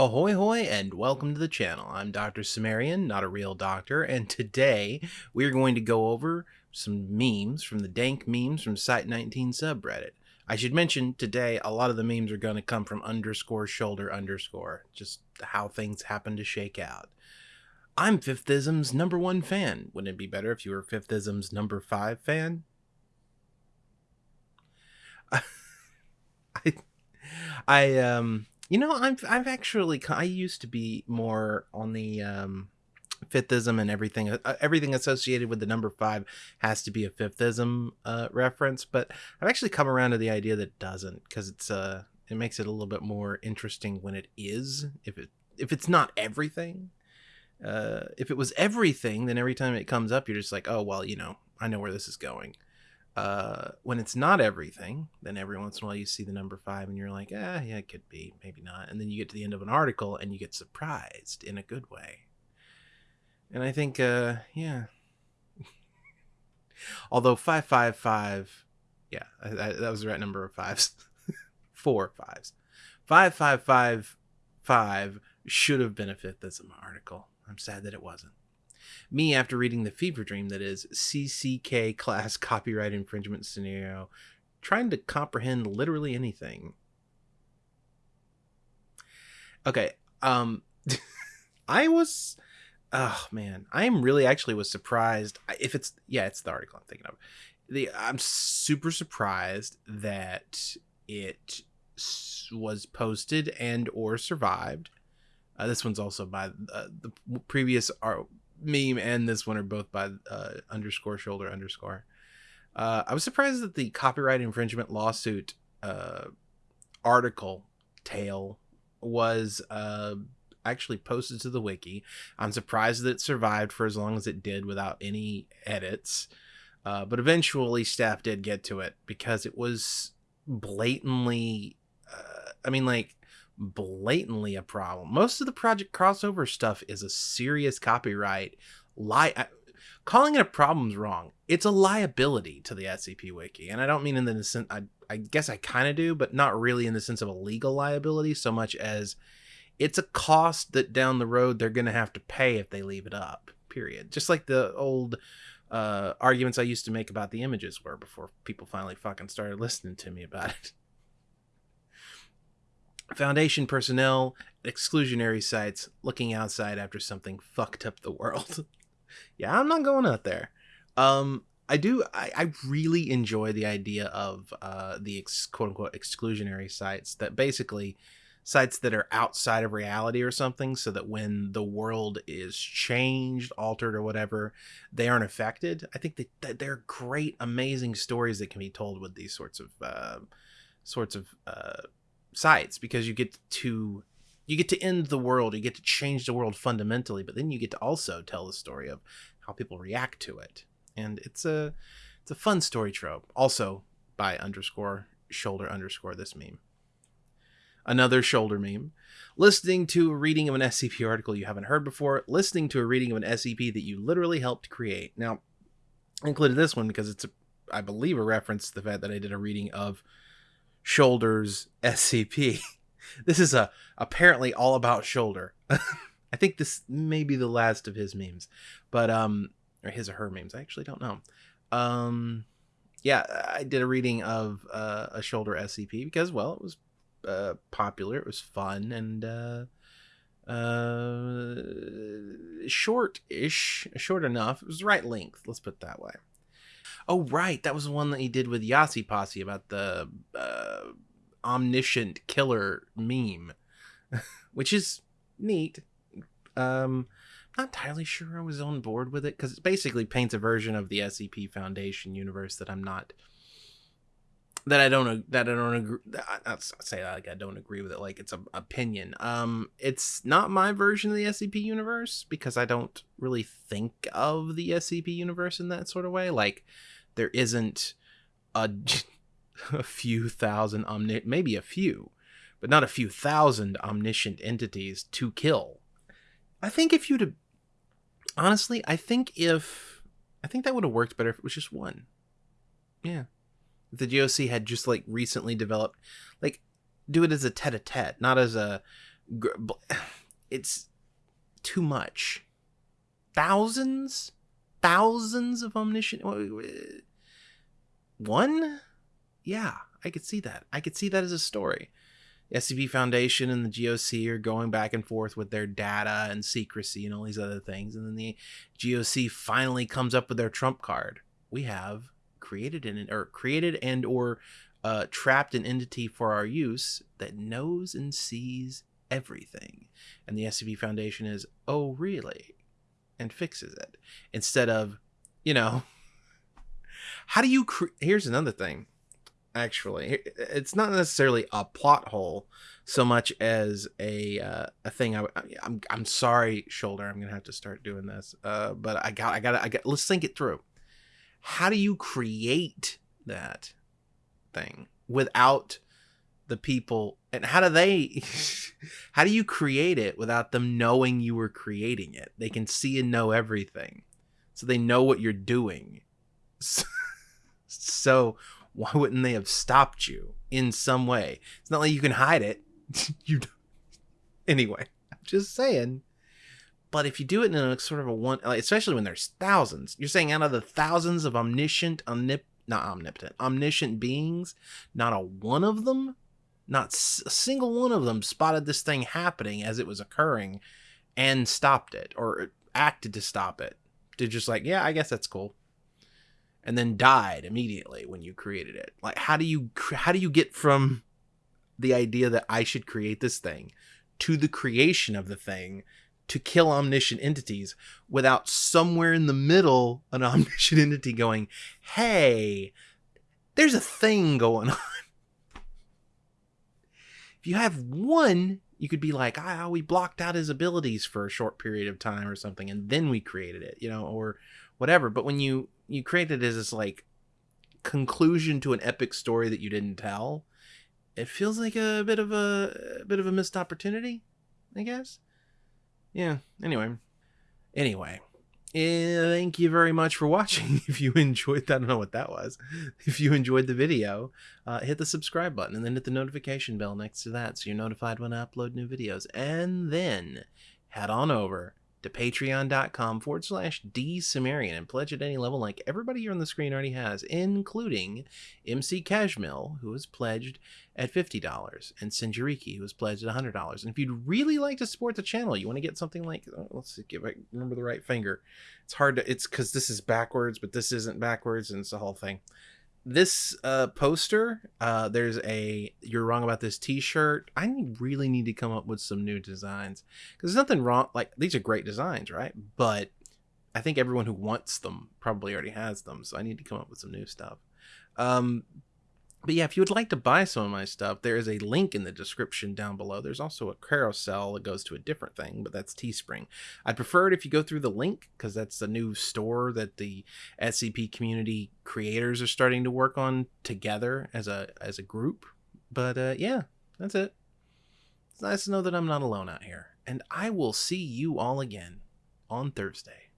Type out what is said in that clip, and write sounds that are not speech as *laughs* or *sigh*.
Ahoy hoy and welcome to the channel. I'm Dr. Sumerian, not a real doctor, and today we're going to go over some memes from the dank memes from Site19 subreddit. I should mention today a lot of the memes are going to come from underscore shoulder underscore, just how things happen to shake out. I'm Fifthism's number one fan. Wouldn't it be better if you were Fifthism's number five fan? *laughs* I, I um you know, I've I've actually I used to be more on the um, Fifthism and everything. Uh, everything associated with the number five has to be a fifthism uh, reference, but I've actually come around to the idea that it doesn't because it's uh it makes it a little bit more interesting when it is. If it if it's not everything, uh, if it was everything, then every time it comes up, you're just like, oh well, you know, I know where this is going uh, when it's not everything, then every once in a while you see the number five and you're like, ah, yeah, it could be, maybe not. And then you get to the end of an article and you get surprised in a good way. And I think, uh, yeah. *laughs* Although 555, yeah, I, I, that was the right number of fives. *laughs* Four fives. 5555 should have been a Fifthism article. I'm sad that it wasn't me after reading the fever dream that is CCK class *laughs* copyright infringement scenario, trying to comprehend literally anything. Okay, um, *laughs* I was, oh man, I am really actually was surprised. If it's yeah, it's the article I'm thinking of. The I'm super surprised that it was posted and or survived. Uh, this one's also by uh, the previous art meme and this one are both by uh, underscore shoulder underscore. Uh, I was surprised that the copyright infringement lawsuit uh, article tale was uh, actually posted to the wiki. I'm surprised that it survived for as long as it did without any edits. Uh, but eventually, staff did get to it because it was blatantly. Uh, I mean, like blatantly a problem. Most of the project crossover stuff is a serious copyright lie. Calling it a problem is wrong. It's a liability to the SCP Wiki, and I don't mean in the sense. I, I guess I kind of do, but not really in the sense of a legal liability so much as it's a cost that down the road they're going to have to pay if they leave it up. Period. Just like the old uh, arguments I used to make about the images were before people finally fucking started listening to me about it. Foundation personnel, exclusionary sites, looking outside after something fucked up the world. *laughs* yeah, I'm not going out there. Um, I do. I, I really enjoy the idea of uh, the ex, quote unquote exclusionary sites that basically sites that are outside of reality or something, so that when the world is changed, altered, or whatever, they aren't affected. I think that, they're great, amazing stories that can be told with these sorts of uh, sorts of uh, sides because you get to you get to end the world you get to change the world fundamentally but then you get to also tell the story of how people react to it. And it's a it's a fun story trope. Also by underscore shoulder underscore this meme. Another shoulder meme. Listening to a reading of an scp article you haven't heard before listening to a reading of an scp that you literally helped create. Now I included this one because it's a i believe a reference to the fact that i did a reading of Shoulders SCP. *laughs* this is a apparently all about Shoulder. *laughs* I think this may be the last of his memes, but um, or his or her memes. I actually don't know. Um, yeah, I did a reading of uh, a Shoulder SCP because well, it was uh, popular, it was fun, and uh, uh, short-ish, short enough. It was the right length. Let's put it that way. Oh, right. That was the one that he did with Yasi Posse about the uh, omniscient killer meme, *laughs* which is neat. Um, not entirely sure I was on board with it because it basically paints a version of the SCP Foundation universe that I'm not that I don't that I don't agree. Not say like I don't agree with it. Like it's an opinion. Um, it's not my version of the SCP universe because I don't really think of the SCP universe in that sort of way. Like there isn't a, *laughs* a few thousand omni maybe a few, but not a few thousand omniscient entities to kill. I think if you'd honestly, I think if I think that would have worked better if it was just one. Yeah. The GOC had just like recently developed like do it as a tete-a-tete, not as a *sighs* it's too much. Thousands, thousands of omniscient. One, yeah, I could see that. I could see that as a story. The SCP Foundation and the GOC are going back and forth with their data and secrecy and all these other things, and then the GOC finally comes up with their trump card. We have created an or created and or uh, trapped an entity for our use that knows and sees everything. And the SCP Foundation is, oh, really? And fixes it. Instead of, you know, *laughs* how do you. Cre- Here's another thing, actually. It's not necessarily a plot hole so much as a uh, a thing. I, I'm I'm sorry, shoulder. I'm gonna have to start doing this. Uh, but I got I got I got. Let's think it through. How do you create that thing without the people? And how do they *laughs* how do you create it without them knowing you were creating it? They can see and know everything. So they know what you're doing. *laughs* So why wouldn't they have stopped you in some way? It's not like you can hide it. *laughs* You anyway just saying but if you do it in a sort of a one uh, especially when there's thousands you're saying out of the thousands of omniscient omnip not omnipotent omniscient beings not a one of them not a single one of them spotted this thing happening as it was occurring and stopped it or acted to stop it. To just like, yeah, I guess that's cool. And then died immediately when you created it. Like how do you how do you get from the idea that I should create this thing to the creation of the thing to kill omniscient entities without somewhere in the middle an *laughs* omniscient entity going, "Hey, there's a thing going on." If you have one, you could be like, ah, we blocked out his abilities for a short period of time or something, and then we created it, you know, or whatever. But when you you create it as this like conclusion to an epic story that you didn't tell, it feels like a bit of a, a bit of a missed opportunity, I guess. Yeah. Anyway. Anyway. Yeah, thank you very much for watching. *laughs* If you enjoyed that, I don't know what that was. If you enjoyed the video, uh, hit the subscribe button and then hit the notification bell next to that so you're notified when I upload new videos. And then head on over to patreon.com forward slash dsumerian and pledge at any level like everybody here on the screen already has, including MC Cashmill, who has pledged at $50, and Sinjariki, who has pledged at $100. And if you'd really like to support the channel, you want to get something like, oh, let's see, give I remember the right finger. It's hard to, it's because this is backwards, but this isn't backwards, and it's the whole thing this uh, poster, uh, there's a "You're Wrong About This" T-shirt. I really need to come up with some new designs because there's nothing wrong. Like these are great designs, right? But I think everyone who wants them probably already has them, so I need to come up with some new stuff. Um, but yeah, if you would like to buy some of my stuff, there is a link in the description down below. There's also a carousel that goes to a different thing, but that's Teespring. I'd prefer it if you go through the link because that's the new store that the SCP community creators are starting to work on together as a as a group. But uh, yeah, that's it. It's nice to know that I'm not alone out here, and I will see you all again on Thursday.